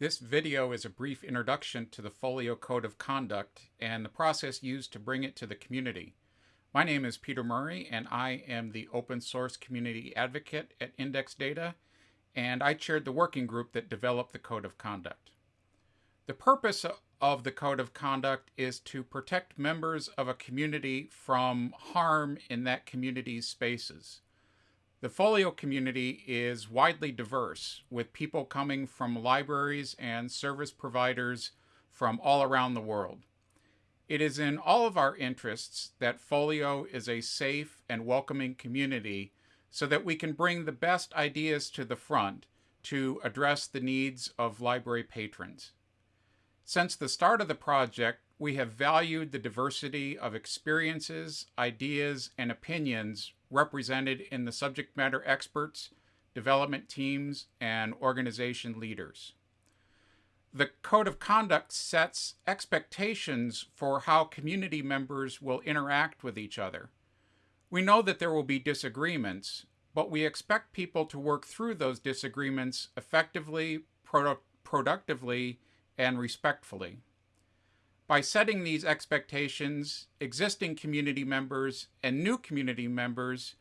This video is a brief introduction to the Folio Code of Conduct and the process used to bring it to the community. My name is Peter Murray and I am the open source community advocate at Index Data and I chaired the working group that developed the Code of Conduct. The purpose of the Code of Conduct is to protect members of a community from harm in that community's spaces. The folio community is widely diverse, with people coming from libraries and service providers from all around the world. It is in all of our interests that Folio is a safe and welcoming community so that we can bring the best ideas to the front to address the needs of library patrons. Since the start of the project, we have valued the diversity of experiences, ideas, and opinions represented in the subject matter experts, development teams, and organization leaders. The Code of Conduct sets expectations for how community members will interact with each other. We know that there will be disagreements, but we expect people to work through those disagreements effectively, produ productively, and respectfully. By setting these expectations, existing community members and new community members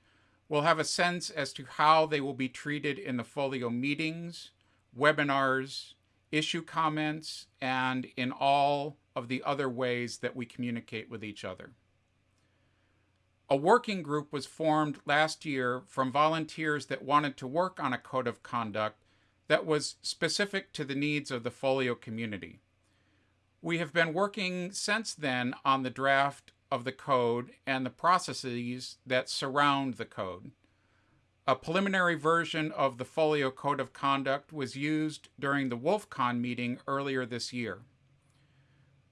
will have a sense as to how they will be treated in the folio meetings, webinars, issue comments, and in all of the other ways that we communicate with each other. A working group was formed last year from volunteers that wanted to work on a code of conduct that was specific to the needs of the folio community. We have been working since then on the draft of the code and the processes that surround the code. A preliminary version of the Folio Code of Conduct was used during the WolfCon meeting earlier this year.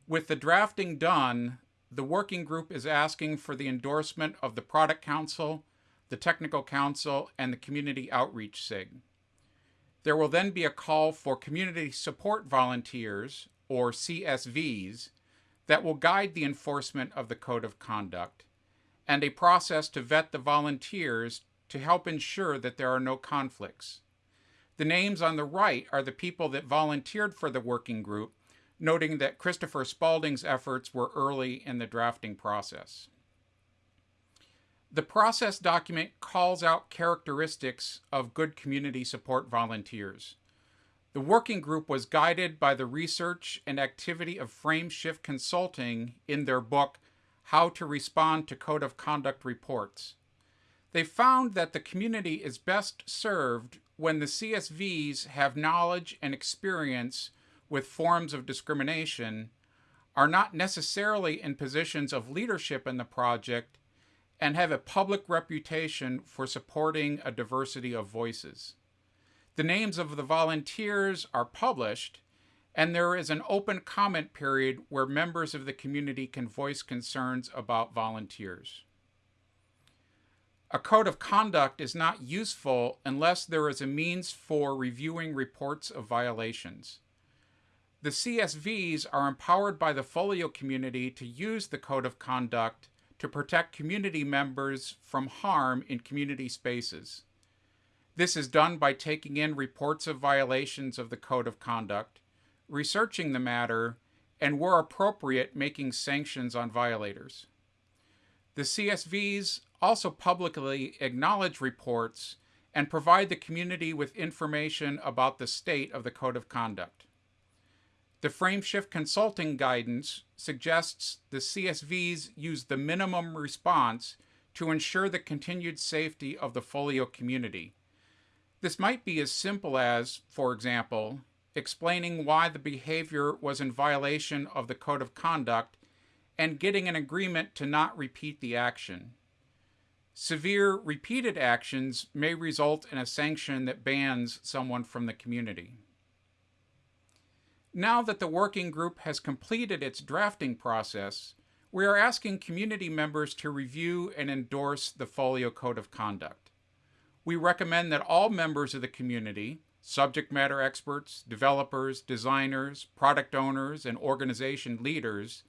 With the drafting done, the working group is asking for the endorsement of the Product Council, the Technical Council, and the Community Outreach SIG. There will then be a call for community support volunteers or CSVs, that will guide the enforcement of the Code of Conduct, and a process to vet the volunteers to help ensure that there are no conflicts. The names on the right are the people that volunteered for the working group, noting that Christopher Spalding's efforts were early in the drafting process. The process document calls out characteristics of good community support volunteers. The working group was guided by the research and activity of Frameshift Consulting in their book, How to Respond to Code of Conduct Reports. They found that the community is best served when the CSVs have knowledge and experience with forms of discrimination, are not necessarily in positions of leadership in the project, and have a public reputation for supporting a diversity of voices. The names of the volunteers are published, and there is an open comment period where members of the community can voice concerns about volunteers. A code of conduct is not useful unless there is a means for reviewing reports of violations. The CSVs are empowered by the Folio community to use the code of conduct to protect community members from harm in community spaces. This is done by taking in reports of violations of the Code of Conduct, researching the matter, and where appropriate, making sanctions on violators. The CSVs also publicly acknowledge reports and provide the community with information about the state of the Code of Conduct. The Frameshift Consulting Guidance suggests the CSVs use the minimum response to ensure the continued safety of the folio community, this might be as simple as, for example, explaining why the behavior was in violation of the code of conduct and getting an agreement to not repeat the action. Severe repeated actions may result in a sanction that bans someone from the community. Now that the working group has completed its drafting process, we are asking community members to review and endorse the Folio Code of Conduct we recommend that all members of the community, subject matter experts, developers, designers, product owners, and organization leaders,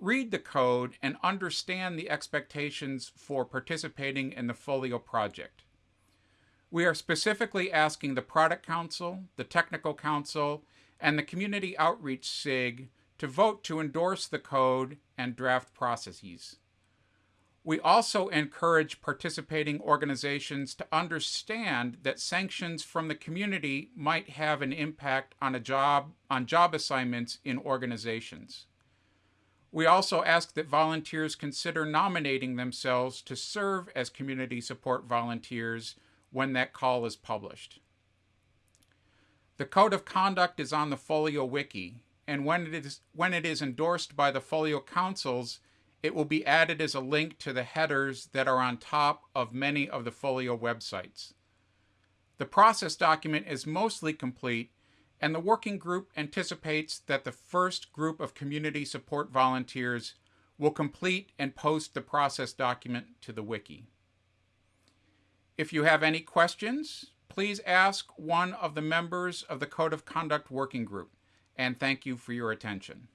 read the code and understand the expectations for participating in the Folio project. We are specifically asking the Product Council, the Technical Council, and the Community Outreach SIG to vote to endorse the code and draft processes. We also encourage participating organizations to understand that sanctions from the community might have an impact on a job on job assignments in organizations. We also ask that volunteers consider nominating themselves to serve as community support volunteers when that call is published. The Code of Conduct is on the Folio Wiki, and when it is, when it is endorsed by the Folio Councils, it will be added as a link to the headers that are on top of many of the Folio websites. The process document is mostly complete, and the working group anticipates that the first group of community support volunteers will complete and post the process document to the wiki. If you have any questions, please ask one of the members of the Code of Conduct Working Group, and thank you for your attention.